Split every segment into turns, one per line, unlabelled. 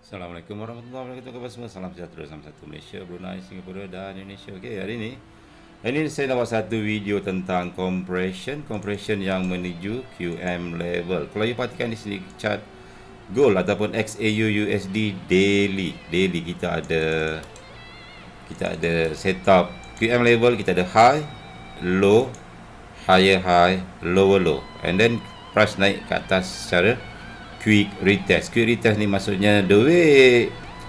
Assalamualaikum warahmatullahi wabarakatuh. Kepada semua? Salam sejahtera Salam satu Malaysia, Brunei, Singapura dan Indonesia. Okey, hari ini ini saya nak buat satu video tentang compression Compression yang menuju QM level. Kalau you perhatikan di sini chart Gold ataupun XAU USD daily. Daily kita ada Kita ada setup QM level Kita ada high, low, higher high, lower low. And then price naik ke atas secara quick retest. Quick retest ni maksudnya the way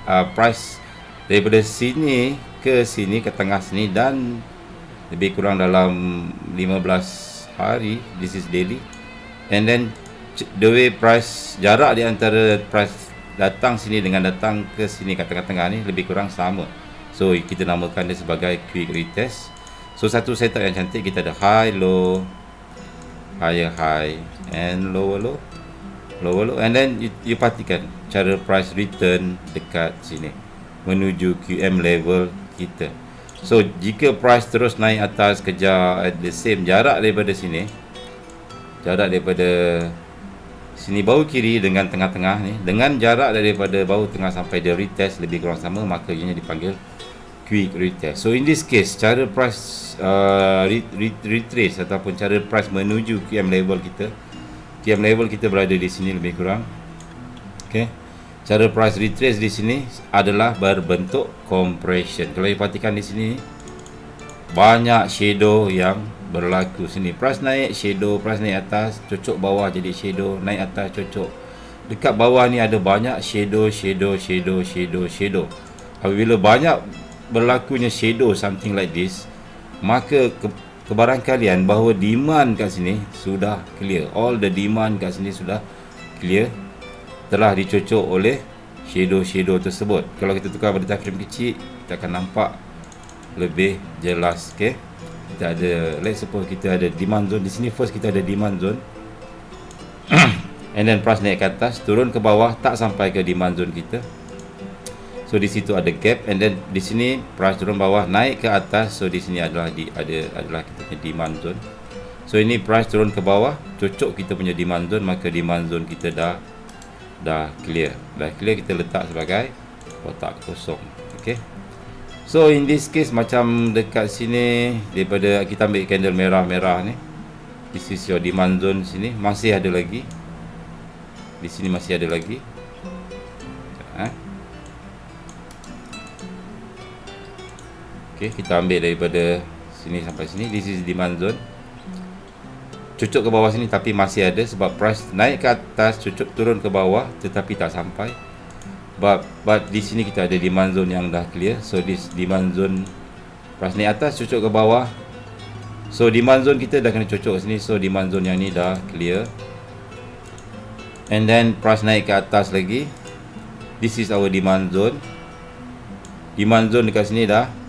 uh, price daripada sini ke sini ke tengah sini dan lebih kurang dalam 15 hari this is daily. And then the way price jarak di antara price datang sini dengan datang ke sini ke tengah-tengah ni lebih kurang sama. So kita namakan dia sebagai quick retest. So satu setup yang cantik kita ada high low higher high and lower low lower low and then you, you perhatikan cara price return dekat sini. Menuju QM level kita. So jika price terus naik atas kejar at the same jarak daripada sini jarak daripada sini bawah kiri dengan tengah-tengah ni dengan jarak daripada bawah tengah sampai dia retest lebih kurang sama maka ianya dipanggil quick retest. So in this case cara price uh, retrace ataupun cara price menuju QM level kita QM level kita berada di sini lebih kurang. Okey. Cara price retrace di sini adalah berbentuk compression. Kalau perhatikan di sini banyak shadow yang berlaku sini. Price naik, shadow, price naik atas, cocok bawah jadi shadow, naik atas cocok. Dekat bawah ni ada banyak shadow, shadow, shadow, shadow, shadow. Apabila banyak berlakunya shadow something like this, maka kebarang kalian bahawa demand kat sini sudah clear. All the demand kat sini sudah clear. Telah dicocok oleh shadow-shadow tersebut. Kalau kita tukar pada takrif kecil kita akan nampak lebih jelas okay? kita ada let's suppose kita ada demand zone. Di sini first kita ada demand zone. And then price naik ke atas turun ke bawah tak sampai ke demand zone kita So di situ ada gap and then di sini price turun bawah naik ke atas. So di sini adalah di ada adalah kita punya demand zone. So ini price turun ke bawah, cocok kita punya demand zone maka demand zone kita dah dah clear. Dah clear kita letak sebagai kotak kosong. Okay. So in this case macam dekat sini daripada kita ambil candle merah-merah ni. This is your demand zone sini masih ada lagi. Di sini masih ada lagi. Eh? Okey, kita ambil daripada sini sampai sini. This is demand zone. Cucuk ke bawah sini tapi masih ada sebab price naik ke atas, cucuk turun ke bawah tetapi tak sampai. But, but di sini kita ada demand zone yang dah clear. So this demand zone price naik atas, cucuk ke bawah. So demand zone kita dah kena cucuk sini. So demand zone yang ni dah clear. And then price naik ke atas lagi. This is our demand zone. Demand zone dekat sini dah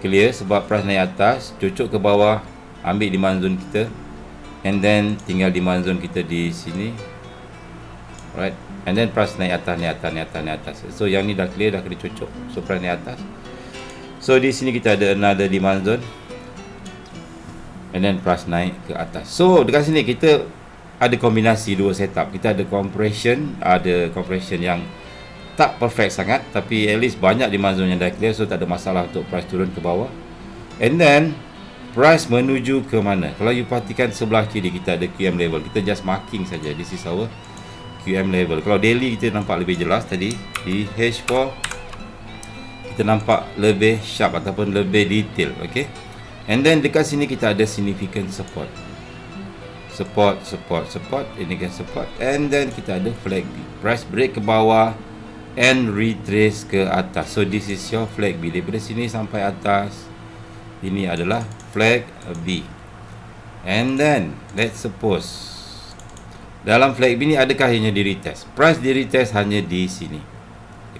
clear sebab price naik atas cucuk ke bawah ambil demand zone kita and then tinggal demand zone kita di sini. Right and then price naik atas naik atas naik atas naik atas. So yang ni dah clear dah kena cucuk. So price naik atas. So di sini kita ada another demand zone. And then price naik ke atas. So dekat sini kita ada kombinasi dua setup. Kita ada compression ada compression yang tak perfect sangat tapi at least banyak demand zone yang dah clear so tak ada masalah untuk price turun ke bawah. And then price menuju ke mana? Kalau you perhatikan sebelah kiri kita ada QM level. Kita just marking saja. This is our QM level. Kalau daily kita nampak lebih jelas tadi di H4 kita nampak lebih sharp ataupun lebih detail okay? And then dekat sini kita ada significant support. Support support support ini kan support. And then kita ada flag. Price break ke bawah and retrace ke atas. So this is your flag B. Daripada sini sampai atas ini adalah flag B. And then let's suppose dalam flag B ni adakah hanya di retest? Price di retest hanya di sini.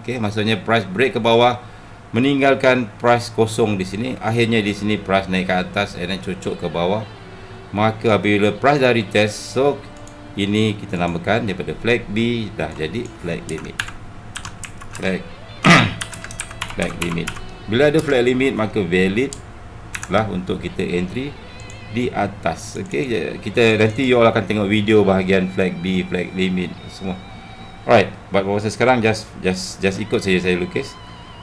Okay, maksudnya price break ke bawah meninggalkan price kosong di sini. Akhirnya di sini price naik ke atas and then cucuk ke bawah. Maka apabila price dah retest, so ini kita namakan daripada flag B dah jadi flag limit flag flag limit bila ada flag limit maka valid lah untuk kita entry di atas okey kita nanti you all akan tengok video bahagian flag B flag limit semua Alright, buat proses sekarang just just just ikut saja saya lukis.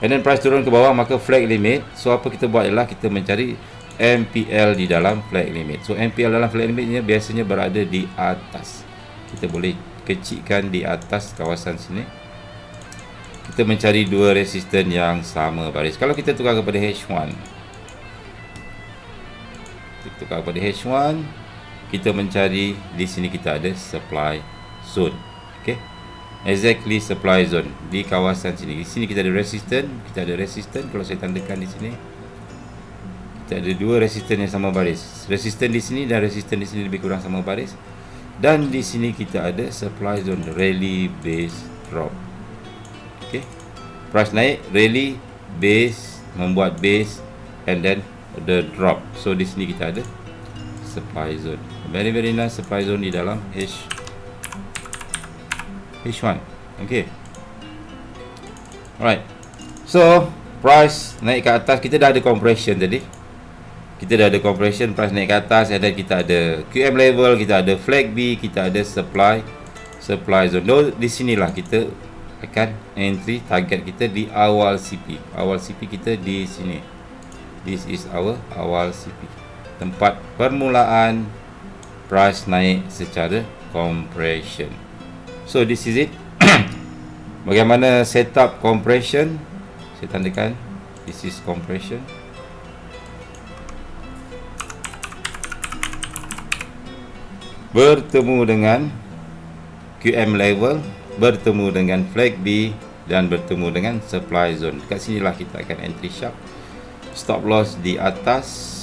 And then price turun ke bawah maka flag limit. So apa kita buat ialah kita mencari MPL di dalam flag limit. So MPL dalam flag limit ni biasanya berada di atas. Kita boleh kecilkan di atas kawasan sini. Kita mencari dua resisten yang sama baris. Kalau kita tukar kepada H1. Kita tukar kepada H1, kita mencari di sini kita ada supply zone. Okay exactly supply zone di kawasan sini. Di sini kita ada resistant, kita ada resistant kalau saya tandakan di sini. Kita ada dua resistant yang sama baris. Resistant di sini dan resistant di sini lebih kurang sama baris. Dan di sini kita ada supply zone rally base drop. Okay. Price naik, rally base membuat base and then the drop. So di sini kita ada supply zone. Very very nice supply zone di dalam H H1 Okay Alright So Price naik ke atas Kita dah ada compression tadi Kita dah ada compression Price naik ke atas And then kita ada QM level Kita ada flag B Kita ada supply Supply zone no, Di sinilah kita Akan entry target kita Di awal CP Awal CP kita di sini. This is our awal CP Tempat permulaan Price naik secara compression. So this is it. Bagaimana setup compression? Saya tandakan This is compression. Bertemu dengan QM level Bertemu dengan flag B Dan bertemu dengan supply zone. Dekat sinilah kita akan entry sharp. Stop loss di atas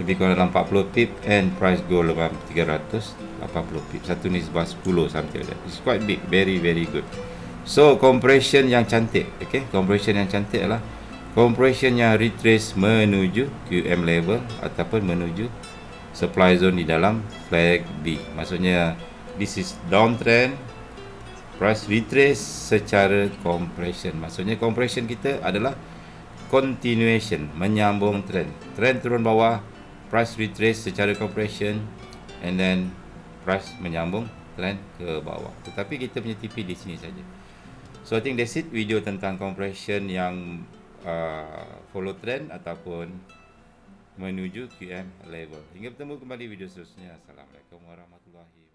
lebih kurang dalam 40 pip and price go dalam 380 pip. Satu nisbah 10 something like that. It's quite big very very good. So compression yang cantik okay? Compression yang cantik adalah compression yang retrace menuju QM level ataupun menuju supply zone di dalam flag B. Maksudnya this is downtrend. Price retrace secara compression. Maksudnya compression kita adalah continuation menyambung trend. Trend turun bawah price retrace secara compression and then price menyambung trend ke bawah. Tetapi kita punya TP di sini saja. So I think that's it video tentang compression yang uh, follow trend ataupun menuju QM level. Hingga bertemu kembali video seterusnya. Assalamualaikum warahmatullahi wabarakatuh